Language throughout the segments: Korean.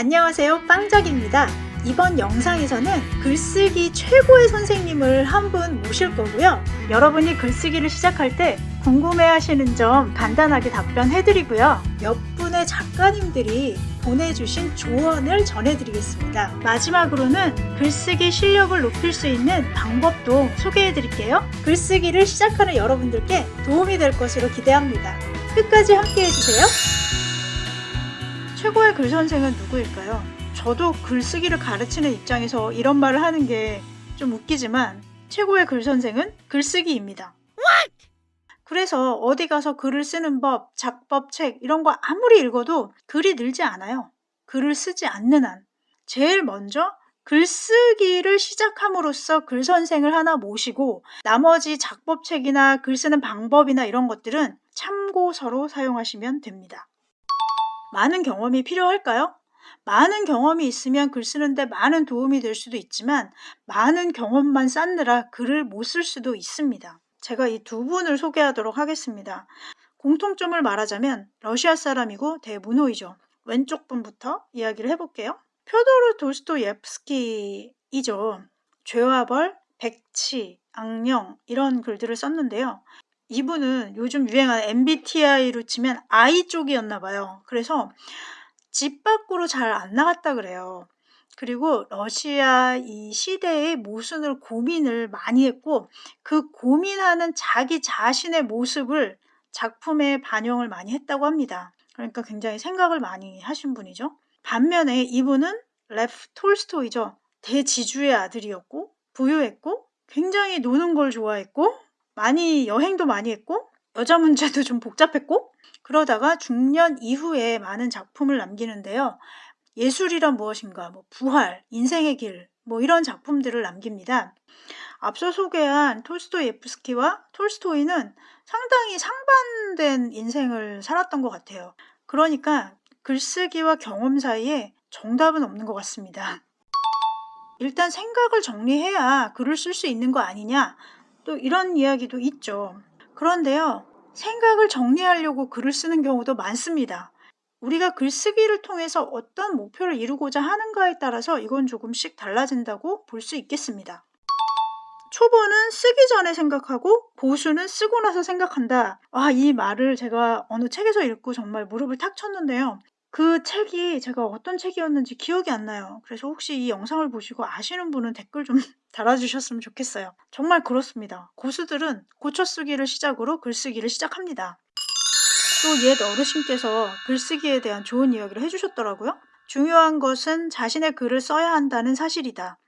안녕하세요 빵작입니다 이번 영상에서는 글쓰기 최고의 선생님을 한 분 모실 거고요 여러분이 글쓰기를 시작할 때 궁금해 하시는 점 간단하게 답변해 드리고요 몇 분의 작가님들이 보내주신 조언을 전해드리겠습니다. 마지막으로는 글쓰기 실력을 높일 수 있는 방법도 소개해 드릴게요. 글쓰기를 시작하는 여러분들께 도움이 될 것으로 기대합니다. 끝까지 함께 해주세요. 최고의 글 선생은 누구일까요? 저도 글쓰기를 가르치는 입장에서 이런 말을 하는 게 좀 웃기지만 최고의 글 선생은 글쓰기입니다. 그래서 어디 가서 글을 쓰는 법, 작법, 책 이런 거 아무리 읽어도 글이 늘지 않아요. 글을 쓰지 않는 한. 제일 먼저 글쓰기를 시작함으로써 글 선생을 하나 모시고 나머지 작법책이나 글 쓰는 방법이나 이런 것들은 참고서로 사용하시면 됩니다. 많은 경험이 필요할까요? 많은 경험이 있으면 글 쓰는데 많은 도움이 될 수도 있지만 많은 경험만 쌓느라 글을 못 쓸 수도 있습니다. 제가 이 두 분을 소개하도록 하겠습니다. 공통점을 말하자면 러시아 사람이고 대문호이죠. 왼쪽 분부터 이야기를 해볼게요. 표도르 도스토예프스키이죠. 죄와 벌, 백치, 악령 이런 글들을 썼는데요. 이분은 요즘 유행하는 MBTI로 치면 I 쪽이었나 봐요. 그래서 집 밖으로 잘 안 나갔다 그래요. 그리고 러시아 이 시대의 모순을 고민을 많이 했고 그 고민하는 자기 자신의 모습을 작품에 반영을 많이 했다고 합니다. 그러니까 굉장히 생각을 많이 하신 분이죠. 반면에 이분은 레프 톨스토이죠. 대지주의 아들이었고 부유했고 굉장히 노는 걸 좋아했고 많이 여행도 많이 했고 여자 문제도 좀 복잡했고 그러다가 중년 이후에 많은 작품을 남기는데요. 예술이란 무엇인가, 뭐 부활, 인생의 길, 뭐 이런 작품들을 남깁니다. 앞서 소개한 톨스토예프스키와 톨스토이는 상당히 상반된 인생을 살았던 것 같아요. 그러니까 글쓰기와 경험 사이에 정답은 없는 것 같습니다. 일단 생각을 정리해야 글을 쓸 수 있는 거 아니냐 또 이런 이야기도 있죠. 그런데요. 생각을 정리하려고 글을 쓰는 경우도 많습니다. 우리가 글쓰기를 통해서 어떤 목표를 이루고자 하는가에 따라서 이건 조금씩 달라진다고 볼 수 있겠습니다. 초보는 쓰기 전에 생각하고 고수는 쓰고 나서 생각한다. 아, 이 말을 제가 어느 책에서 읽고 정말 무릎을 탁 쳤는데요. 그 책이 제가 어떤 책이었는지 기억이 안 나요. 그래서 혹시 이 영상을 보시고 아시는 분은 댓글 좀 달아주셨으면 좋겠어요. 정말 그렇습니다. 고수들은 고쳐쓰기를 시작으로 글쓰기를 시작합니다. 또 옛 어르신께서 글쓰기에 대한 좋은 이야기를 해주셨더라고요. 중요한 것은 자신의 글을 써야 한다는 사실이다.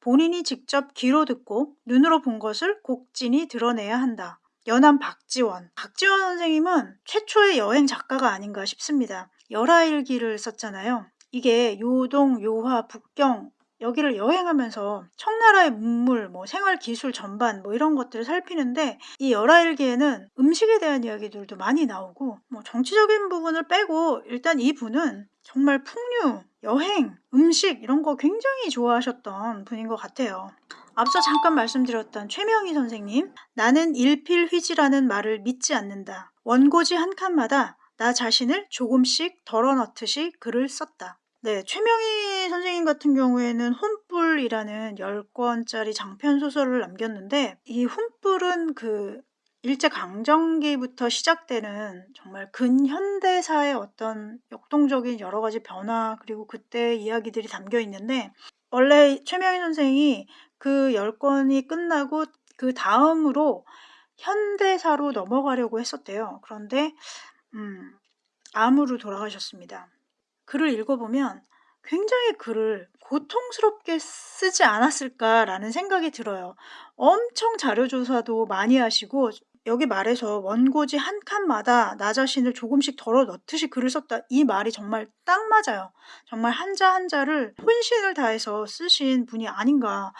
본인이 직접 귀로 듣고 눈으로 본 것을 곡진히 드러내야 한다. 연암 박지원. 박지원 선생님은 최초의 여행 작가가 아닌가 싶습니다. 열하일기를 썼잖아요. 이게 요동, 요화, 북경 여기를 여행하면서 청나라의 문물, 뭐 생활 기술 전반 뭐 이런 것들을 살피는데 이 열하일기에는 음식에 대한 이야기들도 많이 나오고 뭐 정치적인 부분을 빼고 일단 이분은 정말 풍류, 여행, 음식 이런 거 굉장히 좋아하셨던 분인 것 같아요. 앞서 잠깐 말씀드렸던 최명희 선생님 나는 일필휘지라는 말을 믿지 않는다. 원고지 한 칸마다 나 자신을 조금씩 덜어넣듯이 글을 썼다. 네, 최명희 선생님 같은 경우에는 혼불이라는 10권짜리 장편 소설을 남겼는데 이 혼불은 그 일제 강점기부터 시작되는 정말 근현대사의 어떤 역동적인 여러 가지 변화 그리고 그때 이야기들이 담겨 있는데 원래 최명희 선생이 그 10권이 끝나고 그 다음으로 현대사로 넘어가려고 했었대요. 그런데 음, 암으로 돌아가셨습니다. 글을 읽어보면 굉장히 글을 고통스럽게 쓰지 않았을까라는 생각이 들어요. 엄청 자료조사도 많이 하시고 여기 말해서 원고지 한 칸마다 나 자신을 조금씩 덜어 넣듯이 글을 썼다. 이 말이 정말 딱 맞아요. 정말 한자 한자를 혼신을 다해서 쓰신 분이 아닌가.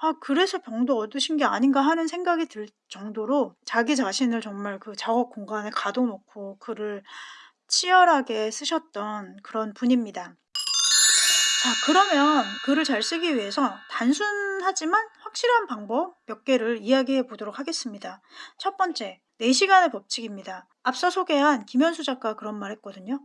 아, 그래서 병도 얻으신 게 아닌가 하는 생각이 들 정도로 자기 자신을 정말 그 작업 공간에 가둬놓고 글을 치열하게 쓰셨던 그런 분입니다. 자, 그러면 글을 잘 쓰기 위해서 단순하지만 확실한 방법 몇 개를 이야기해 보도록 하겠습니다. 첫 번째, 4시간의 법칙입니다. 앞서 소개한 김현수 작가 그런 말 했거든요.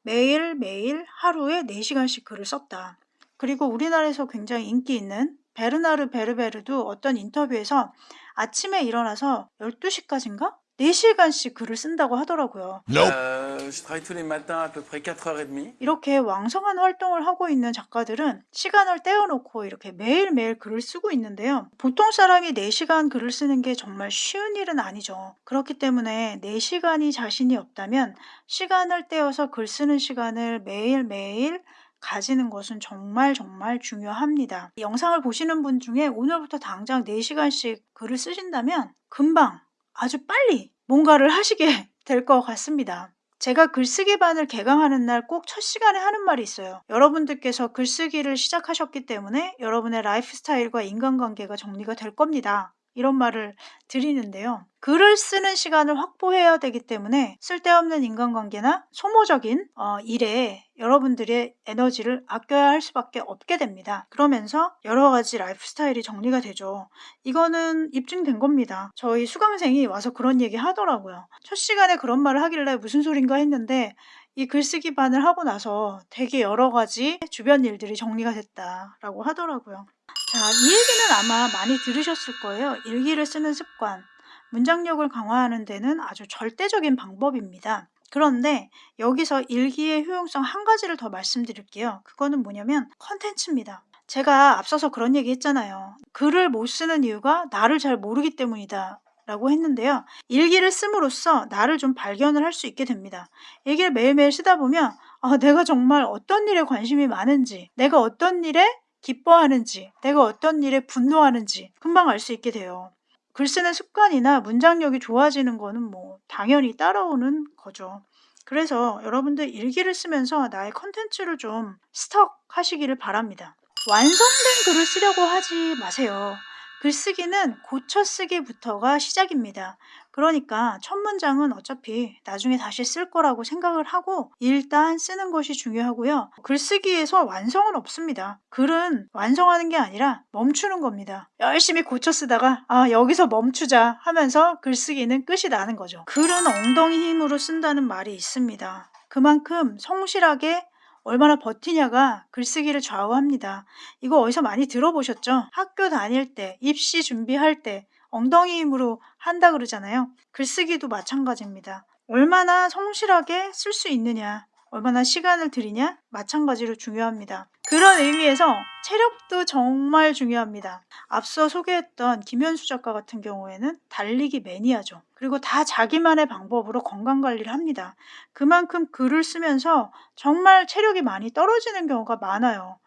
매일매일 하루에 4시간씩 글을 썼다. 그리고 우리나라에서 굉장히 인기 있는 베르나르 베르베르도 어떤 인터뷰에서 아침에 일어나서 12시까지인가? 4시간씩 글을 쓴다고 하더라고요. Euh, je travaille tous les matins à peu près 4h30. 이렇게 왕성한 활동을 하고 있는 작가들은 시간을 떼어놓고 이렇게 매일매일 글을 쓰고 있는데요. 보통 사람이 4시간 글을 쓰는 게 정말 쉬운 일은 아니죠. 그렇기 때문에 4시간이 자신이 없다면 시간을 떼어서 글 쓰는 시간을 매일매일 가지는 것은 정말 정말 중요합니다. 영상을 보시는 분 중에 오늘부터 당장 4시간씩 글을 쓰신다면 금방 아주 빨리 뭔가를 하시게 될 것 같습니다. 제가 글쓰기 반을 개강하는 날 꼭 첫 시간에 하는 말이 있어요. 여러분들께서 글쓰기를 시작하셨기 때문에 여러분의 라이프 스타일과 인간관계가 정리가 될 겁니다. 이런 말을 드리는데요. 글을 쓰는 시간을 확보해야 되기 때문에 쓸데없는 인간관계나 소모적인 어, 일에 여러분들의 에너지를 아껴야 할 수밖에 없게 됩니다. 그러면서 여러 가지 라이프 스타일이 정리가 되죠. 이거는 입증된 겁니다. 저희 수강생이 와서 그런 얘기 하더라고요. 첫 시간에 그런 말을 하길래 무슨 소린가 했는데 이 글쓰기 반을 하고 나서 되게 여러 가지 주변 일들이 정리가 됐다라고 하더라고요. 자, 이 얘기는 아마 많이 들으셨을 거예요. 일기를 쓰는 습관. 문장력을 강화하는 데는 아주 절대적인 방법입니다. 그런데 여기서 일기의 효용성 한 가지를 더 말씀드릴게요. 그거는 뭐냐면 컨텐츠입니다. 제가 앞서서 그런 얘기 했잖아요. 글을 못 쓰는 이유가 나를 잘 모르기 때문이다. 라고 했는데요. 일기를 씀으로써 나를 좀 발견을 할 수 있게 됩니다. 일기를 매일매일 쓰다 보면 아, 내가 정말 어떤 일에 관심이 많은지, 내가 어떤 일에 기뻐하는지, 내가 어떤 일에 분노하는지 금방 알 수 있게 돼요. 글 쓰는 습관이나 문장력이 좋아지는 거는 뭐 당연히 따라오는 거죠. 그래서 여러분들 일기를 쓰면서 나의 컨텐츠를 좀 stock 하시기를 바랍니다. 완성된 글을 쓰려고 하지 마세요. 글쓰기는 고쳐쓰기부터가 시작입니다. 그러니까 첫 문장은 어차피 나중에 다시 쓸 거라고 생각을 하고 일단 쓰는 것이 중요하고요. 글쓰기에서 완성은 없습니다. 글은 완성하는 게 아니라 멈추는 겁니다. 열심히 고쳐 쓰다가 아 여기서 멈추자 하면서 글쓰기는 끝이 나는 거죠. 글은 엉덩이 힘으로 쓴다는 말이 있습니다. 그만큼 성실하게 얼마나 버티냐가 글쓰기를 좌우합니다. 이거 어디서 많이 들어보셨죠? 학교 다닐 때, 입시 준비할 때 엉덩이 힘으로 한다 그러잖아요. 글쓰기도 마찬가지입니다. 얼마나 성실하게 쓸 수 있느냐, 얼마나 시간을 들이냐 마찬가지로 중요합니다. 그런 의미에서 체력도 정말 중요합니다. 앞서 소개했던 김현수 작가 같은 경우에는 달리기 매니아죠. 그리고 다 자기만의 방법으로 건강관리를 합니다. 그만큼 글을 쓰면서 정말 체력이 많이 떨어지는 경우가 많아요.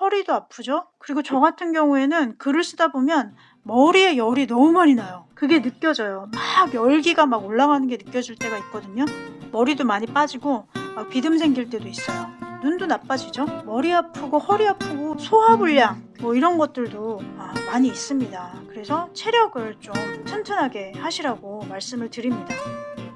허리도 아프죠? 그리고 저 같은 경우에는 글을 쓰다 보면 머리에 열이 너무 많이 나요. 그게 느껴져요. 막 열기가 막 올라가는 게 느껴질 때가 있거든요. 머리도 많이 빠지고 막 비듬 생길 때도 있어요. 눈도 나빠지죠. 머리 아프고 허리 아프고 소화불량 뭐 이런 것들도 아, 많이 있습니다. 그래서 체력을 좀 튼튼하게 하시라고 말씀을 드립니다.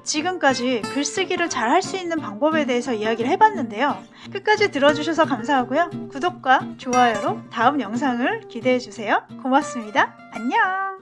지금까지 글쓰기를 잘 할 수 있는 방법에 대해서 이야기를 해봤는데요. 끝까지 들어주셔서 감사하고요. 구독과 좋아요로 다음 영상을 기대해주세요. 고맙습니다. 안녕!